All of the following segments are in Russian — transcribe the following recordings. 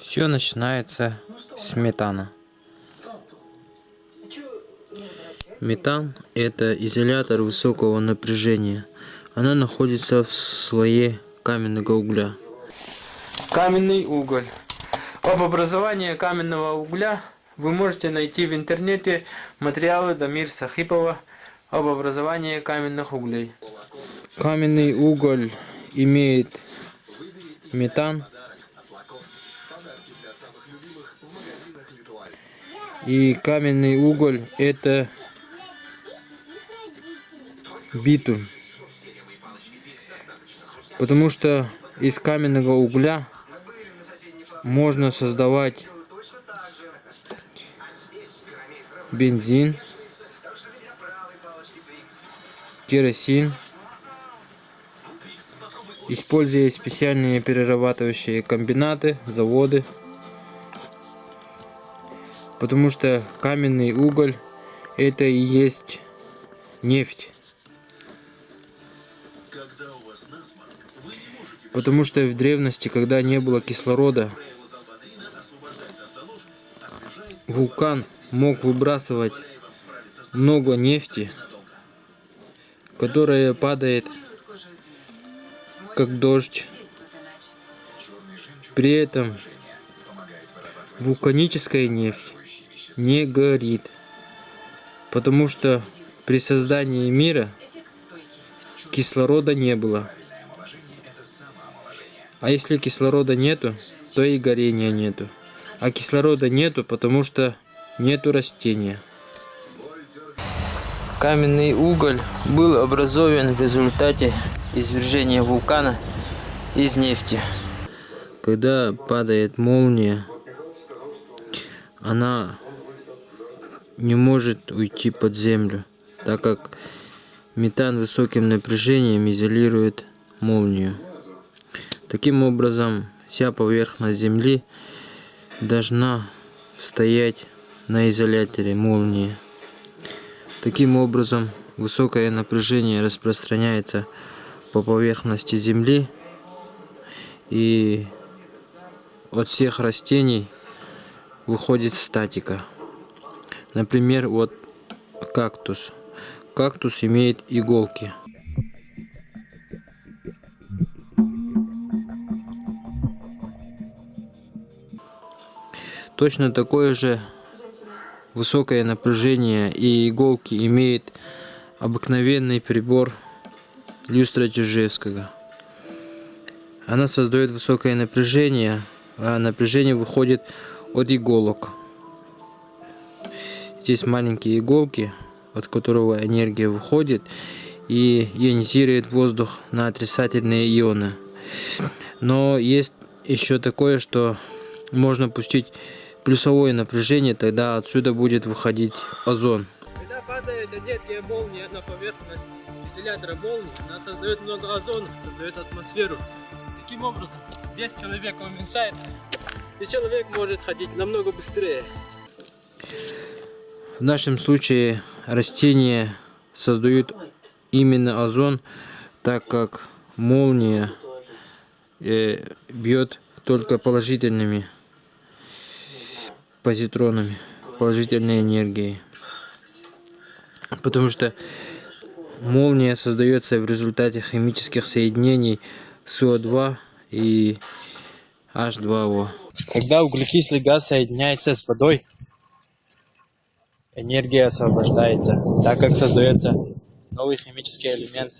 Все начинается с метана. Метан – это изолятор высокого напряжения. Она находится в слое каменного угля. Каменный уголь. Об образовании каменного угля вы можете найти в интернете материалы Дамир Сахипова об образовании каменных углей. Каменный уголь имеет метан и каменный уголь это битум потому что из каменного угля можно создавать бензин керосин используя специальные перерабатывающие комбинаты, заводы. Потому что каменный уголь это и есть нефть. Потому что в древности, когда не было кислорода, вулкан мог выбрасывать много нефти, которая падает как дождь. При этом вулканическая нефть не горит, потому что при создании мира кислорода не было. А если кислорода нету, то и горения нету. А кислорода нету, потому что нету растения. Каменный уголь был образован в результате извержения вулкана из нефти. Когда падает молния, она не может уйти под землю, так как метан высоким напряжением изолирует молнию. Таким образом, вся поверхность Земли должна стоять на изоляторе молнии. Таким образом, высокое напряжение распространяется по поверхности Земли и от всех растений выходит статика. Например, вот кактус. Кактус имеет иголки. Точно такое же высокое напряжение и иголки имеет обыкновенный прибор люстра Чижевского. Она создает высокое напряжение, а напряжение выходит от иголок. Здесь маленькие иголки, от которого энергия выходит и ионизирует воздух на отрицательные ионы. Но есть еще такое, что можно пустить плюсовое напряжение, тогда отсюда будет выходить озон. Когда падает энергия молнии на поверхность изолятора молнии, она создает много озона, создает атмосферу. Таким образом, вес человека уменьшается, и человек может ходить намного быстрее. В нашем случае растения создают именно озон, так как молния э, бьет только положительными позитронами, положительной энергией. Потому что молния создается в результате химических соединений СО2 и H2O. Когда углекислый газ соединяется с водой, энергия освобождается, так как создается новый химический элемент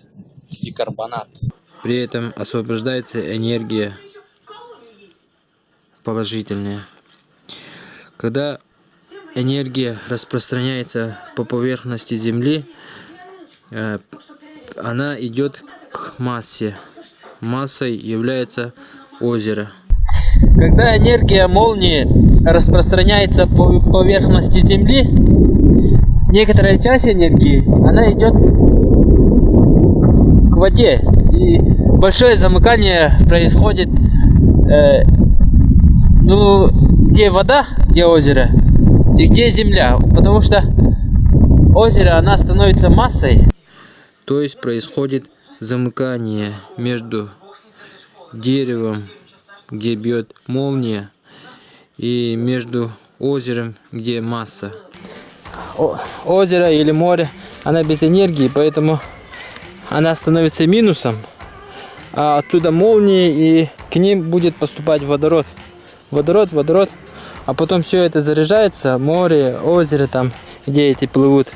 бикарбонат. При этом освобождается энергия положительная. Когда энергия распространяется по поверхности Земли, э, она идет к массе. Массой является озеро. Когда энергия молнии распространяется по поверхности Земли, некоторая часть энергии, она идет к воде. И большое замыкание происходит, э, ну, где вода, где озеро, и где земля. Потому что озеро, она становится массой. То есть происходит замыкание между деревом, где бьет молния, и между озером, где масса. Озеро или море, она без энергии, поэтому она становится минусом. А оттуда молнии, и к ним будет поступать водород. Водород, водород. А потом все это заряжается, море, озеро там, где эти плывут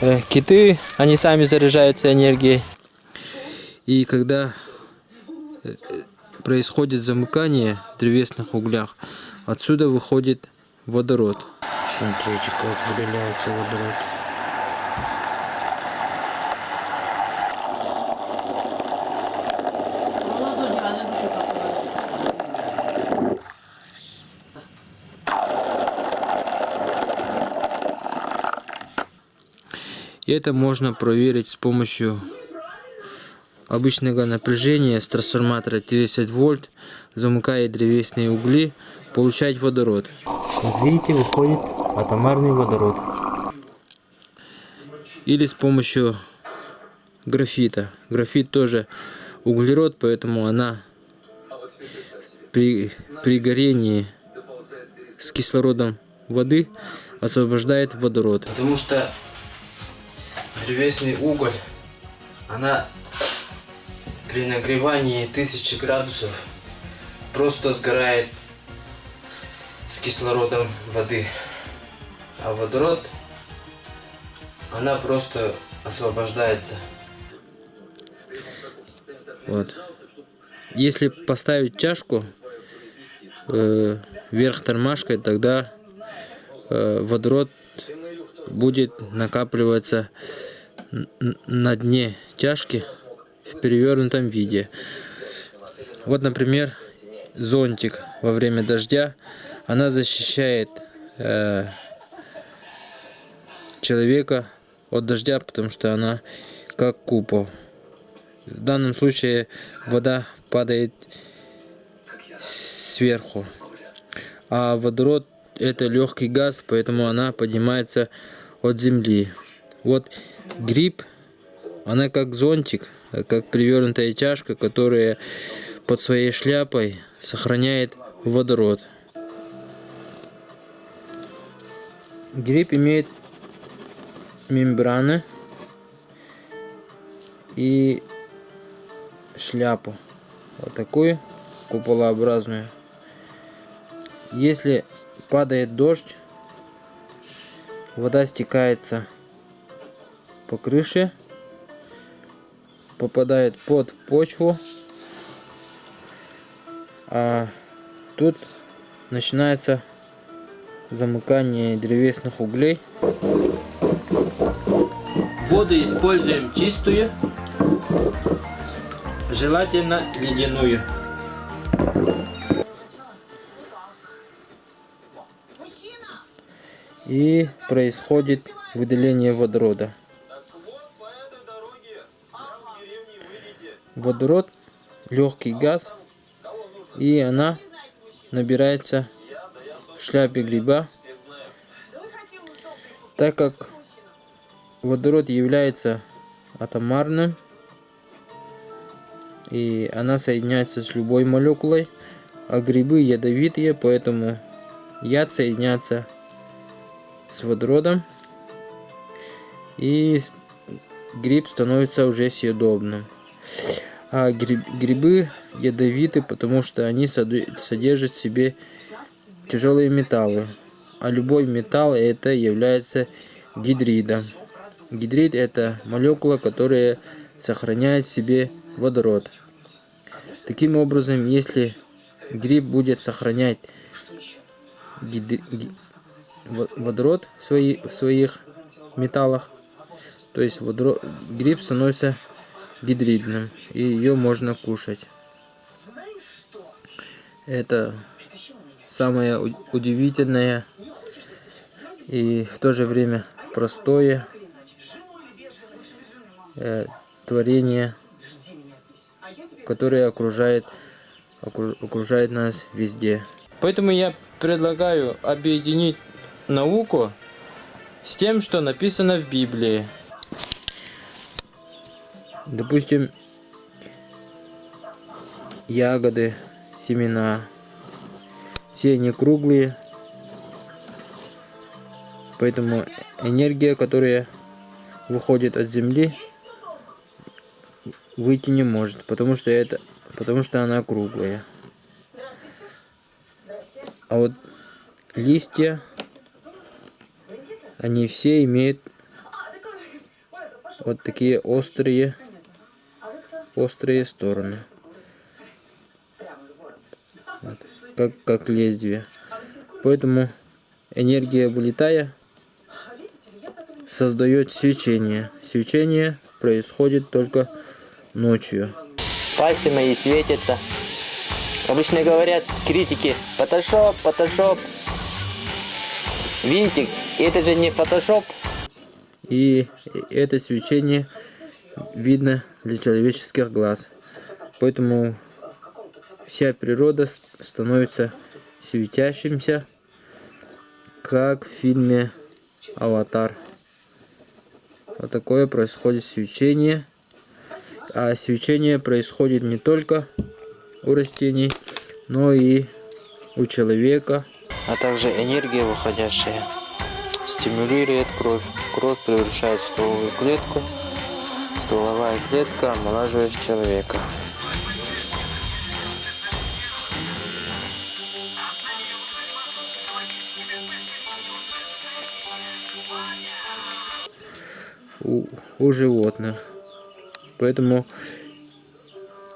э, киты, они сами заряжаются энергией. И когда э, происходит замыкание в древесных углях, отсюда выходит водород. Смотрите, как выделяется водород. И это можно проверить с помощью обычного напряжения с трансформатора 30 вольт, замыкая древесные угли, получать водород. Видите, выходит атомарный водород. Или с помощью графита. Графит тоже углерод, поэтому она при, при горении с кислородом воды освобождает водород. Потому что древесный уголь, она при нагревании 1000 градусов просто сгорает с кислородом воды. А водород, она просто освобождается. Вот. Если поставить чашку э, вверх тормашкой, тогда э, водород будет накапливаться на дне чашки в перевернутом виде. Вот, например, зонтик во время дождя. Она защищает э, человека от дождя, потому что она как купол. В данном случае вода падает сверху. А водород это легкий газ, поэтому она поднимается от земли. Вот гриб, она как зонтик, как перевернутая чашка, которая под своей шляпой сохраняет водород. Гриб имеет мембраны и шляпу. Вот такую куполообразную. Если падает дождь, вода стекается по крыше, попадает под почву, а тут начинается замыкание древесных углей. Воду используем чистую, желательно ледяную. И происходит выделение водорода. Водород легкий газ, и она набирается шляпе гриба, так как водород является атомарным, и она соединяется с любой молекулой, а грибы ядовитые, поэтому яд соединяется с водородом, и гриб становится уже съедобным. А гриб, грибы ядовиты, потому что они содержат в себе тяжелые металлы. А любой металл это является гидридом. Гидрид это молекула, которая сохраняет в себе водород. Таким образом, если гриб будет сохранять гидри... водород в, свои... в своих металлах, то есть водород... гриб становится гидридным, и ее можно кушать. Это самое удивительное и в то же время простое э, творение, которое окружает, окружает нас везде. Поэтому я предлагаю объединить науку с тем, что написано в Библии. Допустим, ягоды, семена. Все они круглые. Поэтому энергия, которая выходит от Земли, выйти не может, потому что это, потому что она круглая. А вот листья, они все имеют вот такие острые, острые стороны. Вот, как, как лезвие. Поэтому энергия, вылетая, создает свечение. Свечение происходит только ночью. Пальцы мои светятся. Обычно говорят критики, фотошоп, фотошоп. Видите, это же не фотошоп. И это свечение видно для человеческих глаз. Поэтому вся природа становится светящимся, как в фильме «Аватар». Вот такое происходит свечение. А свечение происходит не только у растений, но и у человека. А также энергия, выходящая, стимулирует кровь. Кровь превращает в стволовую клетку. Стволовая клетка омолаживает человека. У, у животных. Поэтому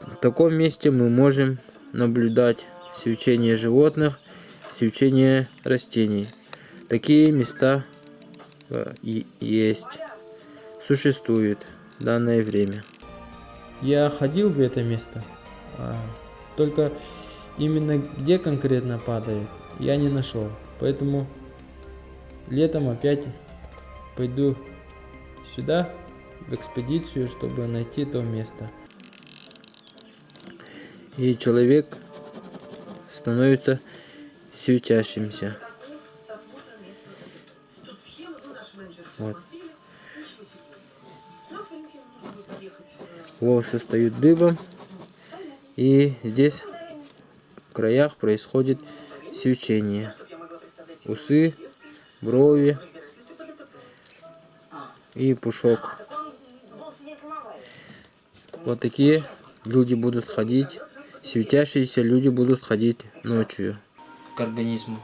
в таком месте мы можем наблюдать свечение животных, свечение растений. Такие места э, есть, существуют в данное время. Я ходил в это место, а, только именно где конкретно падает, я не нашел. Поэтому летом опять пойду сюда, в экспедицию, чтобы найти то место. И человек становится светящимся. Вот. Волосы стают дыбом. И здесь в краях происходит свечение. Усы, брови, и пушок. Вот такие люди будут ходить, светящиеся люди будут ходить ночью к организму.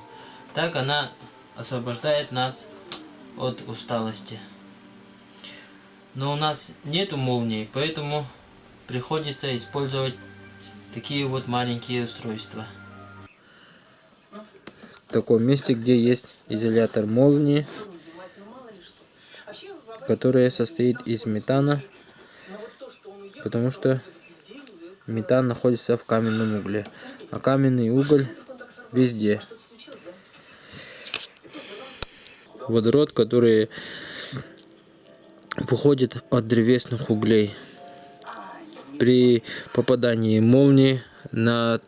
Так она освобождает нас от усталости. Но у нас нету молнии, поэтому приходится использовать такие вот маленькие устройства. В таком месте, где есть изолятор молнии, которая состоит из метана, потому что метан находится в каменном угле, а каменный уголь везде. Водород, который выходит от древесных углей. При попадании молнии над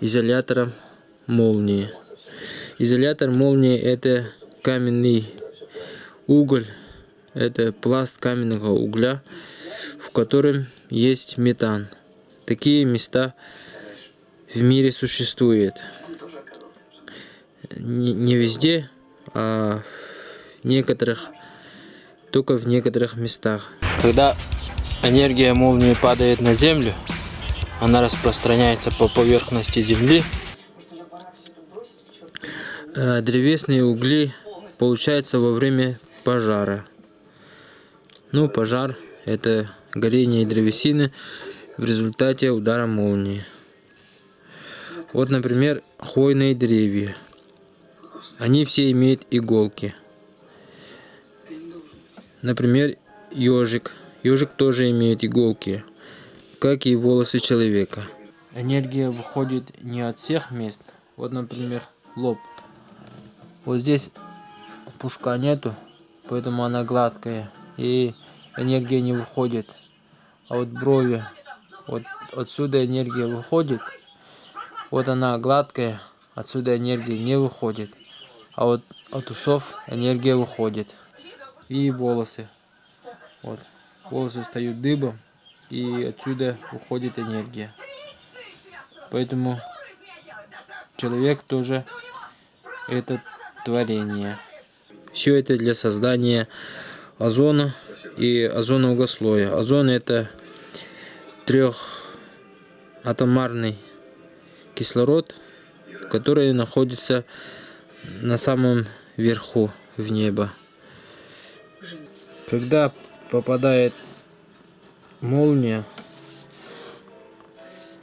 изолятором молнии. Изолятор молнии это каменный уголь, это пласт каменного угля, в котором есть метан. Такие места в мире существуют. Не, не везде, а в некоторых, только в некоторых местах. Когда энергия молнии падает на землю, она распространяется по поверхности земли. Э, древесные угли получаются во время пожара. Ну, пожар – это горение древесины в результате удара молнии. Вот, например, хвойные деревья. Они все имеют иголки. Например, ежик. Ежик тоже имеет иголки, как и волосы человека. Энергия выходит не от всех мест. Вот, например, лоб. Вот здесь пушка нету, поэтому она гладкая и энергия не выходит. А вот брови, вот отсюда энергия выходит. Вот она гладкая, отсюда энергия не выходит. А вот от усов энергия выходит. И волосы. Вот. Волосы встают дыбом, и отсюда уходит энергия. Поэтому человек тоже это творение. Все это для создания озона и озонового слоя. Озон это трехатомарный кислород, который находится на самом верху в небо. Когда попадает молния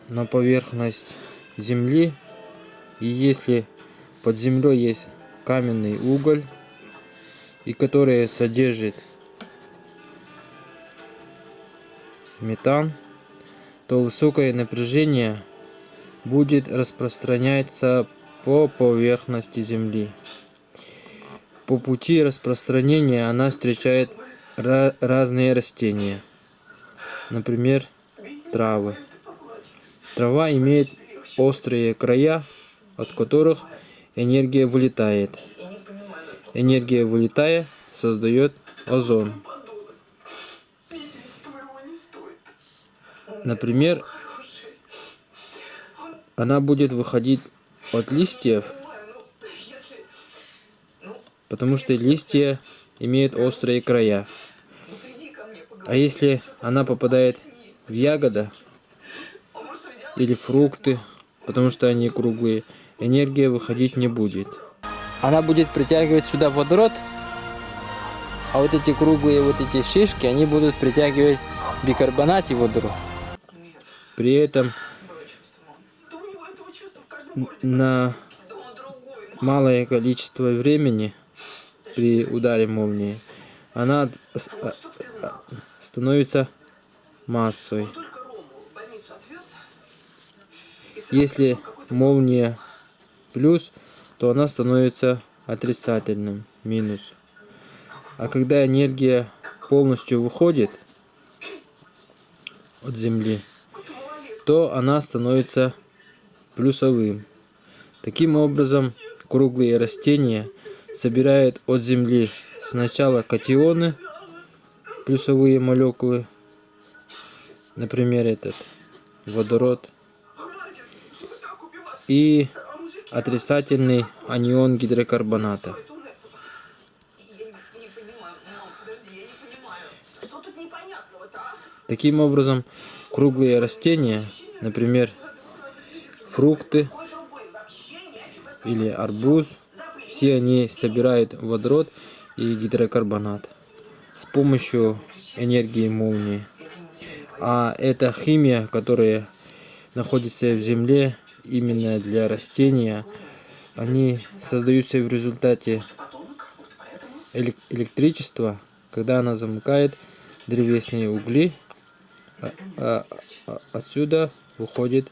на поверхность земли и если под землей есть каменный уголь и который содержит метан то высокое напряжение будет распространяться по поверхности земли по пути распространения она встречает разные растения например травы Трава имеет острые края, от которых энергия вылетает. Энергия вылетая создает озон. Например, она будет выходить от листьев, потому что листья имеют острые края. А если она попадает в ягода, или фрукты, потому что они круглые, энергия выходить не будет. Она будет притягивать сюда водород, а вот эти круглые вот эти шишки, они будут притягивать бикарбонат и водород. При этом на малое количество времени при ударе молнии она а, становится массой. Если молния плюс, то она становится отрицательным, минус. А когда энергия полностью выходит от Земли, то она становится плюсовым. Таким образом, круглые растения собирают от Земли сначала катионы, плюсовые молекулы, например, этот водород, и отрицательный анион гидрокарбоната. Таким образом, круглые растения, например, фрукты или арбуз, все они собирают водород и гидрокарбонат с помощью энергии молнии. А эта химия, которая находится в земле, именно для растения, они создаются в результате электричества, когда она замыкает древесные угли, а, а, а, отсюда выходит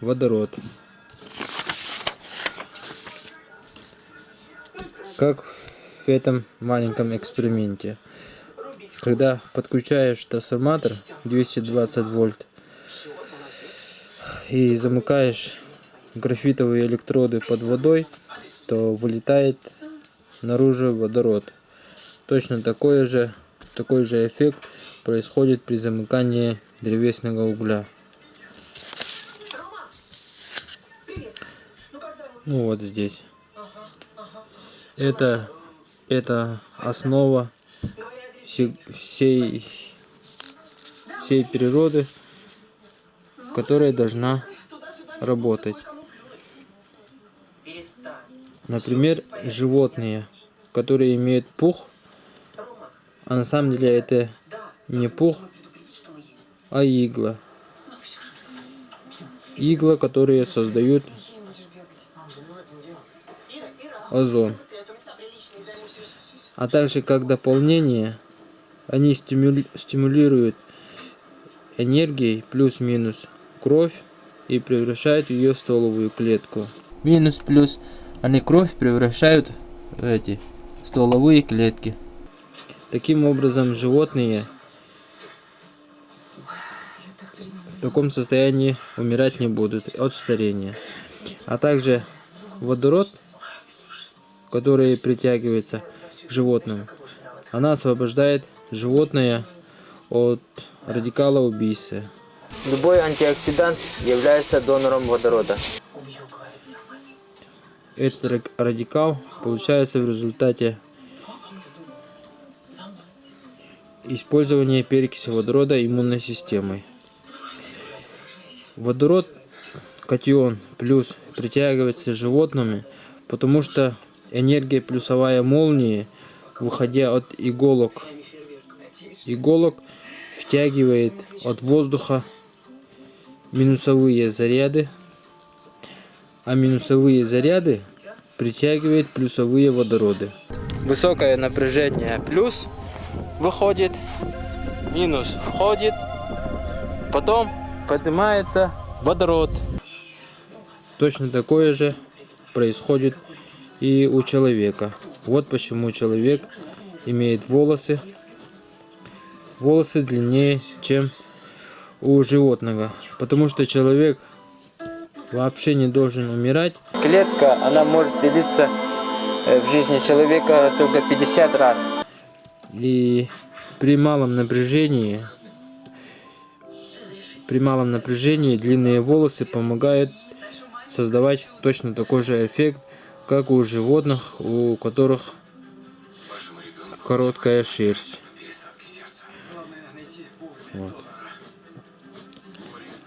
водород. Как в этом маленьком эксперименте. Когда подключаешь трансформатор 220 вольт и замыкаешь графитовые электроды под водой, то вылетает наружу водород. Точно такой же, такой же эффект происходит при замыкании древесного угля. Ну вот здесь. Это, это основа всей, всей, природы которая должна работать. Например, животные, которые имеют пух, а на самом деле это не пух, а игла. Игла, которые создают озон. А также как дополнение, они стимулируют энергией плюс-минус кровь и превращают ее в стволовую клетку. Минус-плюс, они кровь превращают в эти стволовые клетки. Таким образом, животные в таком состоянии умирать не будут от старения. А также водород, который притягивается к животным, она освобождает животное от радикала убийцы. Любой антиоксидант является донором водорода. этот радикал получается в результате использования перекиси водорода иммунной системой. Водород, катион плюс притягивается животными, потому что энергия плюсовая молнии, выходя от иголок, иголок втягивает от воздуха минусовые заряды, а минусовые заряды притягивает плюсовые водороды. Высокое напряжение плюс выходит, минус входит, потом поднимается водород. Точно такое же происходит и у человека. Вот почему человек имеет волосы волосы длиннее, чем у животного. Потому что человек вообще не должен умирать. Клетка, она может делиться э, в жизни человека только 50 раз. И при малом напряжении, при малом напряжении длинные волосы помогают создавать точно такой же эффект, как у животных, у которых короткая шерсть. Вот.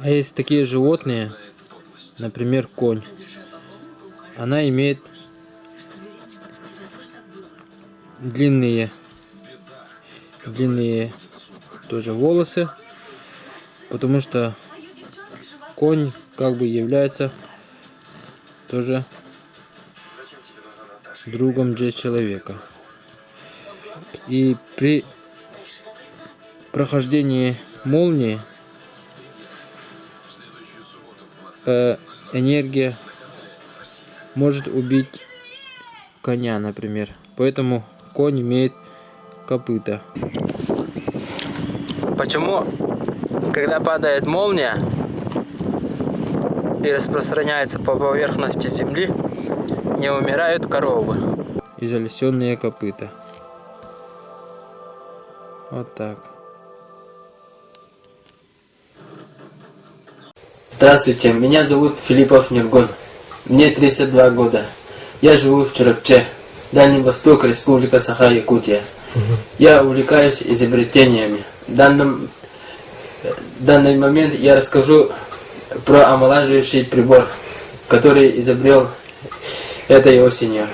А есть такие животные, например, конь. Она имеет длинные, длинные тоже волосы, потому что конь как бы является тоже другом для человека. И при прохождении молнии э, энергия может убить коня, например. Поэтому конь имеет копыта. Почему, когда падает молния и распространяется по поверхности земли, не умирают коровы? И залесенные копыта. Вот так. Здравствуйте, меня зовут Филиппов Нергон. Мне 32 года. Я живу в Чарапче, Дальний Восток, Республика Саха-Якутия. Я увлекаюсь изобретениями. В данном, в данный момент я расскажу про омолаживающий прибор, который изобрел этой осенью.